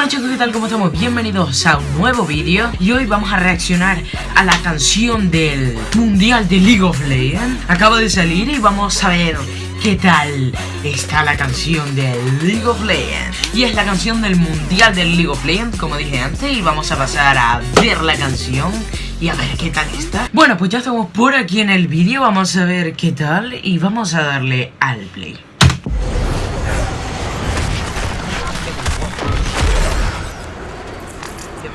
bueno chicos, ¿qué tal? ¿Cómo estamos? Bienvenidos a un nuevo vídeo. Y hoy vamos a reaccionar a la canción del Mundial de League of Legends. Acaba de salir y vamos a ver qué tal está la canción de League of Legends. Y es la canción del Mundial del League of Legends, como dije antes Y vamos a pasar a ver la canción y a ver qué tal está. Bueno, pues ya estamos por aquí en el vídeo Vamos a ver qué tal y vamos a darle al play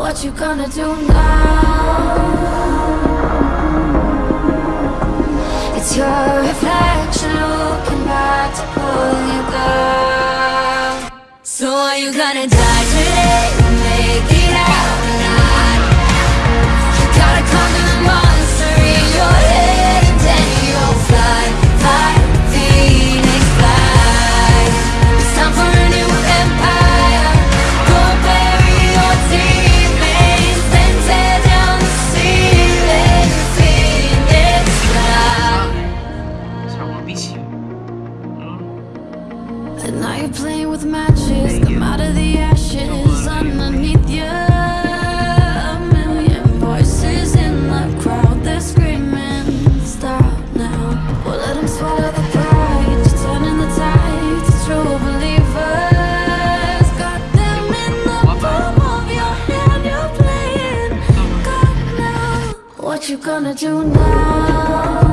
what you gonna do now? It's your reflection looking back to pull you down. So are you gonna die today you gonna do now?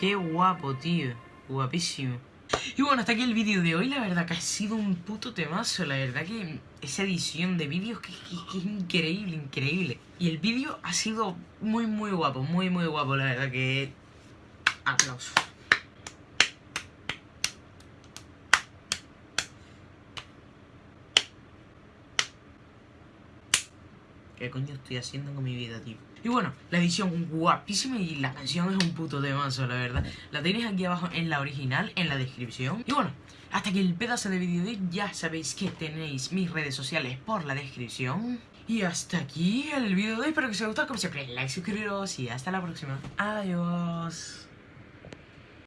Qué guapo, tío. Guapísimo. Y bueno, hasta aquí el vídeo de hoy. La verdad que ha sido un puto temazo. La verdad que esa edición de vídeos que, es increíble, increíble. Y el vídeo ha sido muy, muy guapo. Muy, muy guapo. La verdad que... Aplausos. ¿Qué coño estoy haciendo con mi vida, tío? Y bueno, la edición guapísima y la canción es un puto temazo, la verdad. La tenéis aquí abajo en la original, en la descripción. Y bueno, hasta aquí el pedazo de vídeo de. Ya sabéis que tenéis mis redes sociales por la descripción. Y hasta aquí el vídeo de hoy. Espero que os haya gustado. Como siempre, like, suscribiros y hasta la próxima. Adiós.